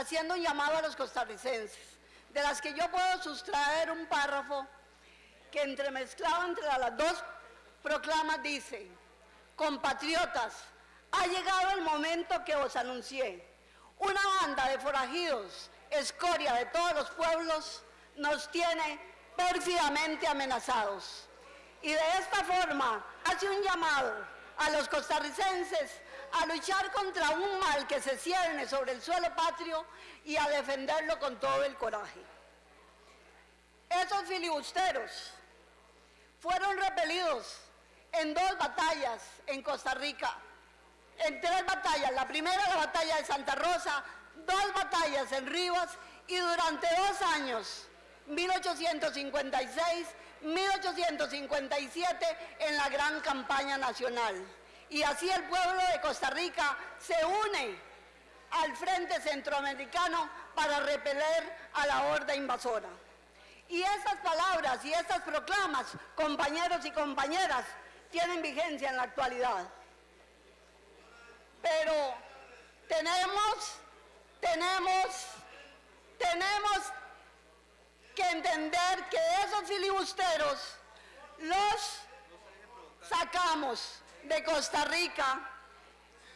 haciendo un llamado a los costarricenses, de las que yo puedo sustraer un párrafo que entremezclado entre las dos proclamas dice, compatriotas, ha llegado el momento que os anuncié. Una banda de forajidos, escoria de todos los pueblos, nos tiene pérfidamente amenazados. Y de esta forma hace un llamado a los costarricenses a luchar contra un mal que se cierne sobre el suelo patrio y a defenderlo con todo el coraje. Esos filibusteros fueron repelidos en dos batallas en Costa Rica, en tres batallas, la primera la batalla de Santa Rosa, dos batallas en Rivas y durante dos años, 1856, 1857, en la gran campaña nacional. Y así el pueblo de Costa Rica se une al Frente Centroamericano para repeler a la horda invasora. Y estas palabras y estas proclamas, compañeros y compañeras, tienen vigencia en la actualidad. Pero tenemos, tenemos, tenemos que entender que esos filibusteros los sacamos de Costa Rica,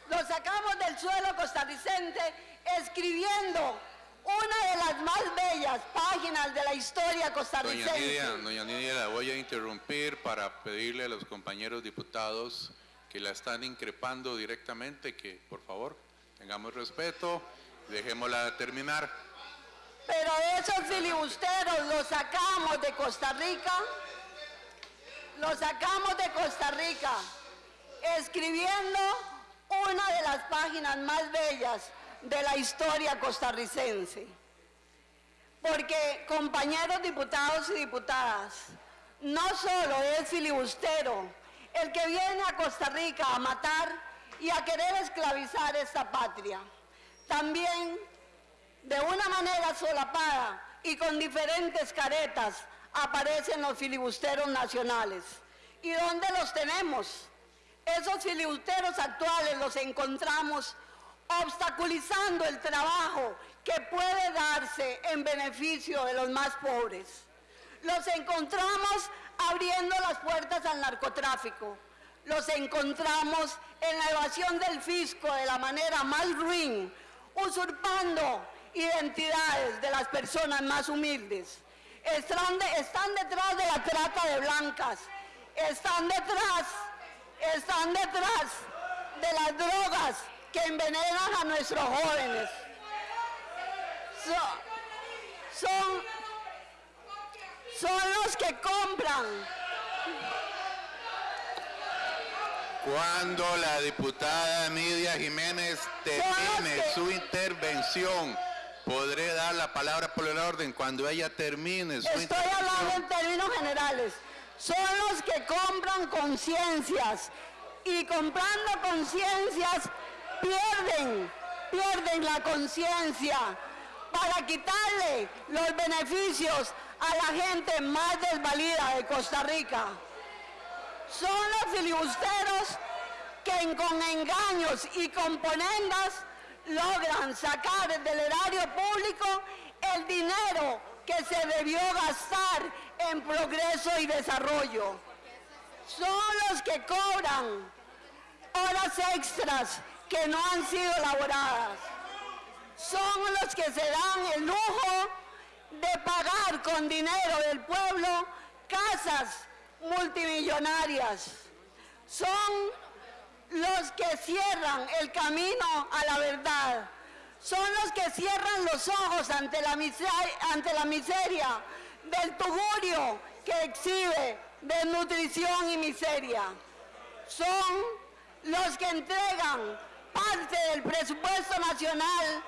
los sacamos del suelo costarricense escribiendo una de las más bellas páginas de la historia costarricense. Doña Nidia, doña Nidia, la voy a interrumpir para pedirle a los compañeros diputados que la están increpando directamente que, por favor, tengamos respeto, dejémosla terminar. Pero esos filibusteros los sacamos de Costa Rica, los sacamos de Costa Rica, escribiendo una de las páginas más bellas de la historia costarricense. Porque, compañeros diputados y diputadas, no solo es filibustero el que viene a Costa Rica a matar y a querer esclavizar esta patria. También, de una manera solapada y con diferentes caretas, aparecen los filibusteros nacionales. ¿Y dónde los tenemos? Esos filibusteros actuales los encontramos obstaculizando el trabajo que puede darse en beneficio de los más pobres. Los encontramos abriendo las puertas al narcotráfico. Los encontramos en la evasión del fisco de la manera más ruin, usurpando identidades de las personas más humildes. Están, están detrás de la trata de blancas, están detrás, están detrás de las drogas, que envenenan a nuestros jóvenes. Son, son, los que compran. Cuando la diputada Nidia Jiménez termine su intervención, podré dar la palabra por el orden cuando ella termine su Estoy hablando en términos generales. Son los que compran conciencias y comprando conciencias pierden, pierden la conciencia para quitarle los beneficios a la gente más desvalida de Costa Rica. Son los filibusteros que con engaños y componendas logran sacar del erario público el dinero que se debió gastar en progreso y desarrollo. Son los que cobran horas extras que no han sido elaboradas. Son los que se dan el lujo de pagar con dinero del pueblo casas multimillonarias. Son los que cierran el camino a la verdad. Son los que cierran los ojos ante la ante la miseria del tugurio que exhibe desnutrición y miseria. Son los que entregan parte del presupuesto nacional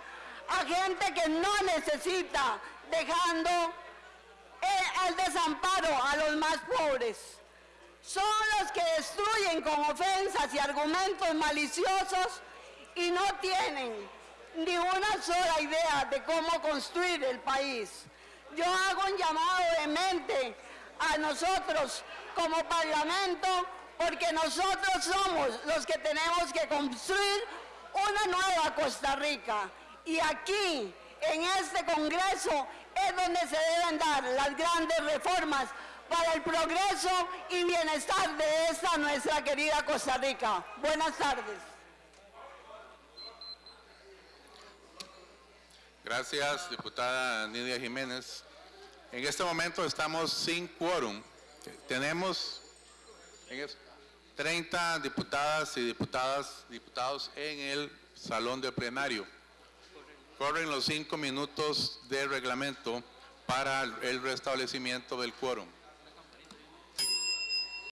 a gente que no necesita, dejando al desamparo a los más pobres. Son los que destruyen con ofensas y argumentos maliciosos y no tienen ni una sola idea de cómo construir el país. Yo hago un llamado de mente a nosotros como Parlamento porque nosotros somos los que tenemos que construir una nueva Costa Rica. Y aquí, en este Congreso es donde se deben dar las grandes reformas para el progreso y bienestar de esta nuestra querida Costa Rica. Buenas tardes. Gracias, diputada Nidia Jiménez. En este momento estamos sin quórum. Tenemos en es- 30 diputadas y diputadas, diputados en el salón de plenario. Corren los cinco minutos de reglamento para el restablecimiento del quórum.